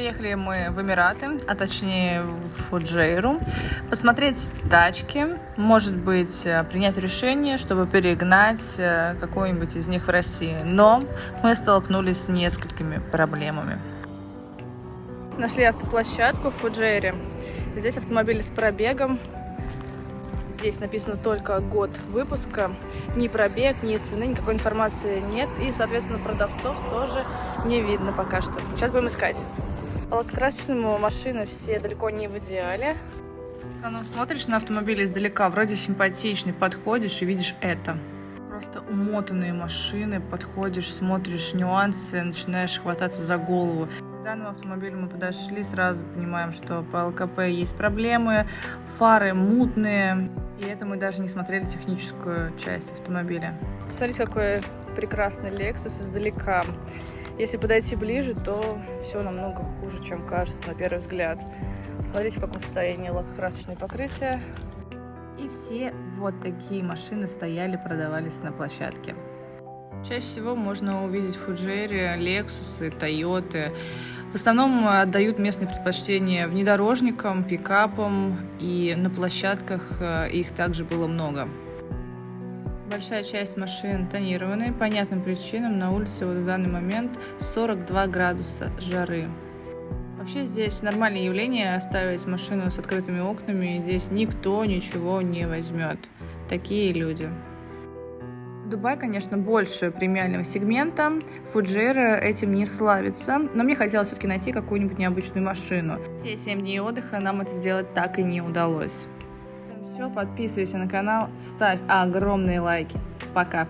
Приехали мы в Эмираты, а точнее в Фуджейру, посмотреть тачки, может быть, э, принять решение, чтобы перегнать э, какой-нибудь из них в России. Но мы столкнулись с несколькими проблемами. Нашли автоплощадку в Фуджейре. Здесь автомобили с пробегом. Здесь написано только год выпуска. Ни пробег, ни цены, никакой информации нет. И, соответственно, продавцов тоже не видно пока что. Сейчас будем искать. По лакокрасочному машины все далеко не в идеале. Сану, смотришь на автомобиль издалека, вроде симпатичный, подходишь и видишь это. Просто умотанные машины, подходишь, смотришь нюансы, начинаешь хвататься за голову. К данному автомобилю мы подошли, сразу понимаем, что по ЛКП есть проблемы, фары мутные, и это мы даже не смотрели техническую часть автомобиля. Смотрите, какой прекрасный Lexus издалека. Если подойти ближе, то все намного хуже, чем кажется на первый взгляд. Смотрите, в каком состоянии лакокрасочное покрытие. И все вот такие машины стояли, продавались на площадке. Чаще всего можно увидеть Фуджере Lexus, Toyota. В основном отдают местные предпочтения внедорожникам, пикапам, и на площадках э, их также было много. Большая часть машин тонированные. По понятным причинам на улице вот в данный момент 42 градуса жары. Вообще здесь нормальное явление оставить машину с открытыми окнами. Здесь никто ничего не возьмет. Такие люди. Дубай, конечно, больше премиального сегмента. Фуджейра этим не славится. Но мне хотелось все-таки найти какую-нибудь необычную машину. Все 7 дней отдыха нам это сделать так и не удалось все. Подписывайся на канал, ставь огромные лайки. Пока.